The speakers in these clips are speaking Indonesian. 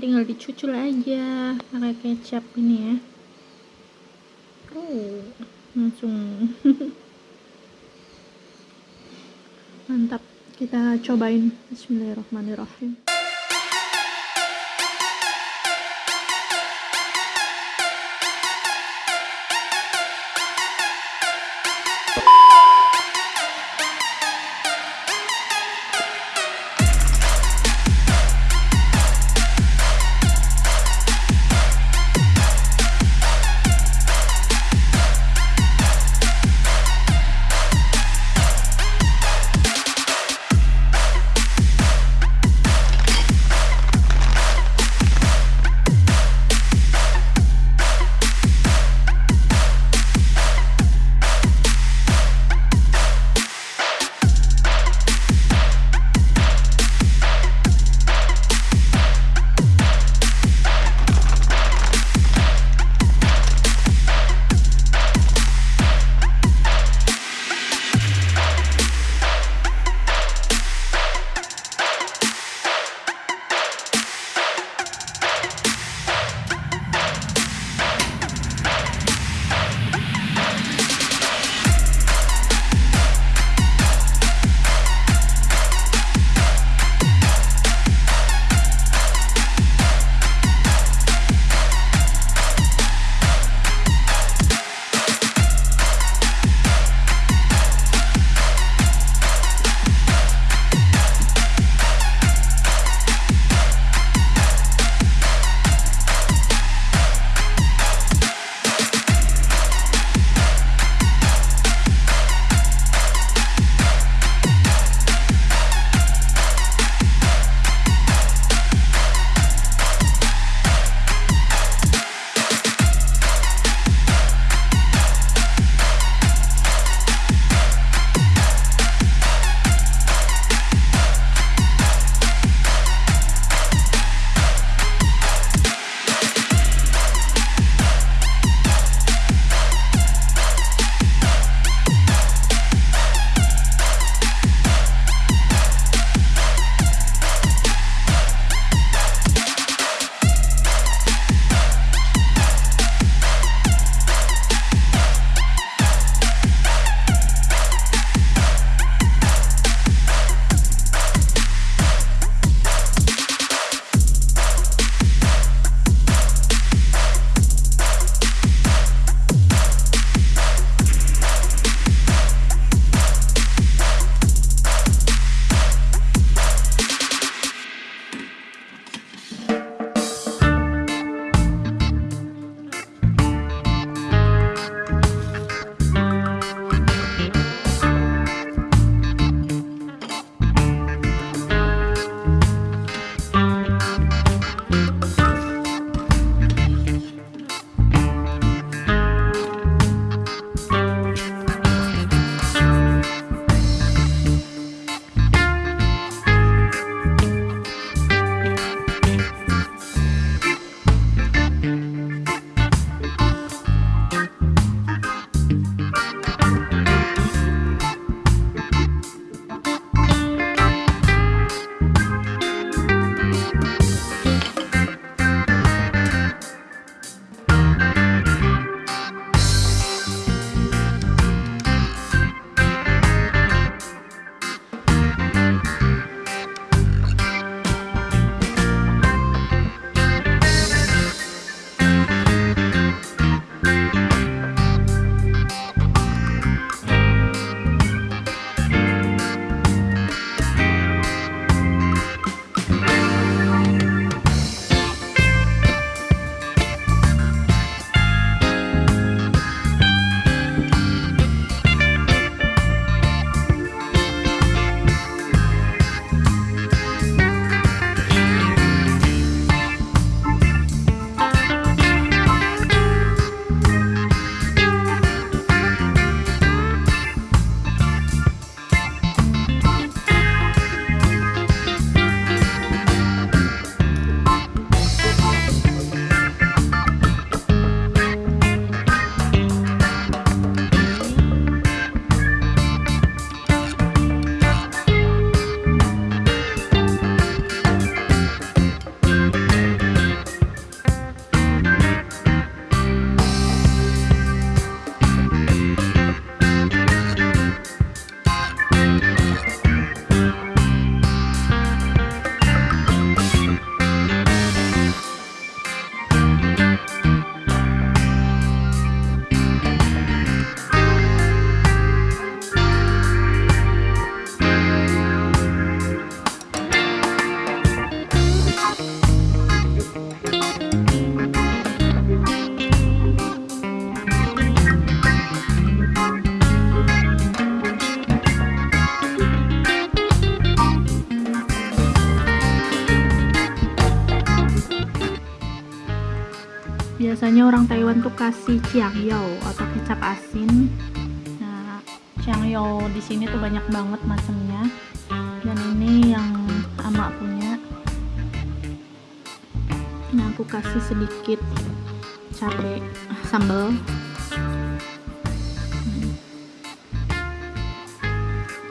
tinggal dicucul aja pakai kecap ini ya. Oh langsung. Mantap. Kita cobain. Bismillahirrahmanirrahim biasanya orang Taiwan tuh kasih ciangyao atau kecap asin. Nah ciangyao di sini tuh banyak banget macamnya. Dan ini yang ama punya. Nah aku kasih sedikit cabai sambal.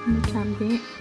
Ini cabai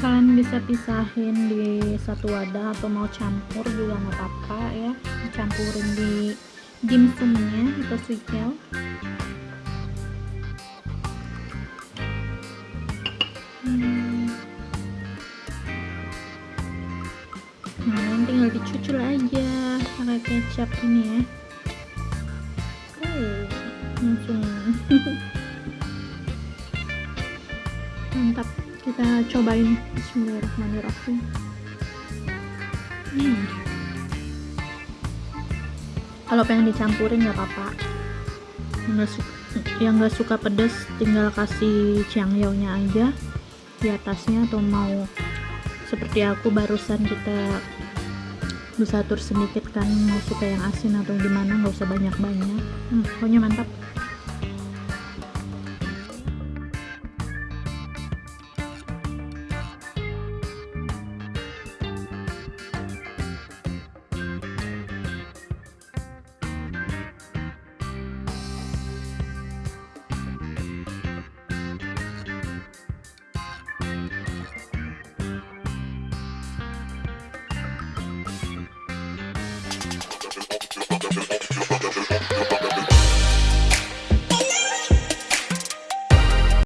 kalian bisa pisahin di satu wadah atau mau campur juga nggak apa-apa ya. Campurin di dimsumnya atau suikel hmm. nah tinggal dicucul aja pakai kecap ini ya. Oh langsung. Mantap kita cobain. Bismillahirrahmanirrahim. Hmm. kalau pengen dicampurin nggak apa-apa. Yang nggak suka pedas tinggal kasih ciangyao nya aja di atasnya atau mau seperti aku barusan kita bisa atur sedikit kan mau suka yang asin atau gimana nggak usah banyak-banyak. Hmm, pokoknya mantap